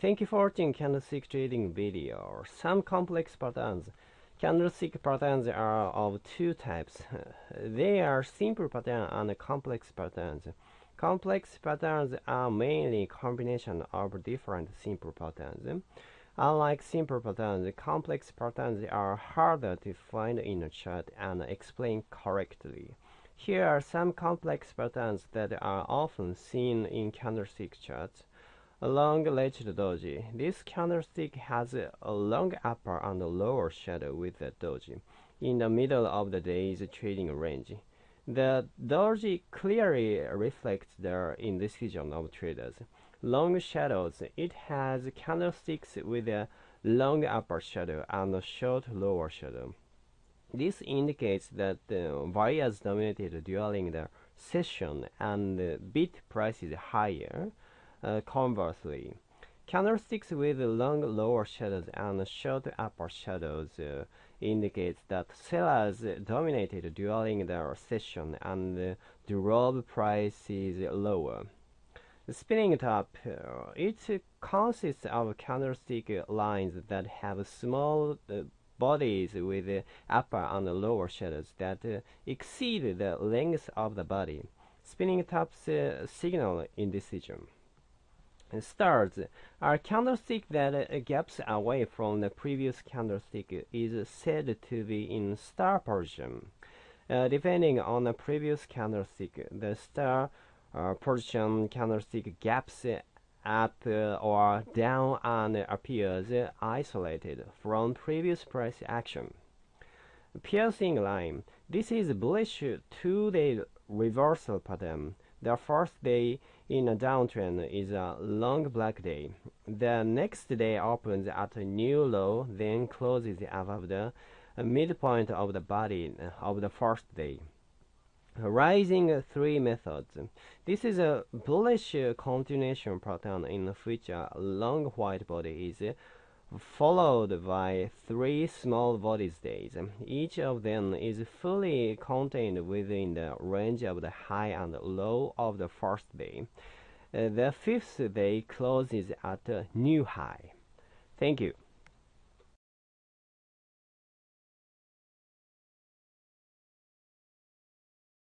Thank you for watching candlestick trading video. Some complex patterns. Candlestick patterns are of two types. They are simple patterns and complex patterns. Complex patterns are mainly combination of different simple patterns. Unlike simple patterns, complex patterns are harder to find in a chart and explain correctly. Here are some complex patterns that are often seen in candlestick charts. A long legged doji. This candlestick has a long upper and a lower shadow with the doji in the middle of the day's trading range. The doji clearly reflects the indecision of traders. Long shadows. It has candlesticks with a long upper shadow and a short lower shadow. This indicates that uh, buyers dominated during the session and uh, bid price is higher. Uh, conversely, candlesticks with long lower shadows and short upper shadows uh, indicates that sellers dominated during the session and drove prices lower. Spinning top, uh, it consists of candlestick lines that have small bodies with upper and lower shadows that exceed the length of the body. Spinning tops signal indecision. Stars are candlestick that uh, gaps away from the previous candlestick is said to be in star position. Uh, depending on the previous candlestick, the star uh, position candlestick gaps up or down and appears isolated from previous price action. Piercing line. This is bullish two-day reversal pattern. The first day in a downtrend is a long black day. The next day opens at a new low, then closes above the midpoint of the body uh, of the first day. Rising three methods. This is a bullish continuation pattern in which a long white body is followed by three small bodies days. Each of them is fully contained within the range of the high and low of the first day. Uh, the fifth day closes at a new high. Thank you.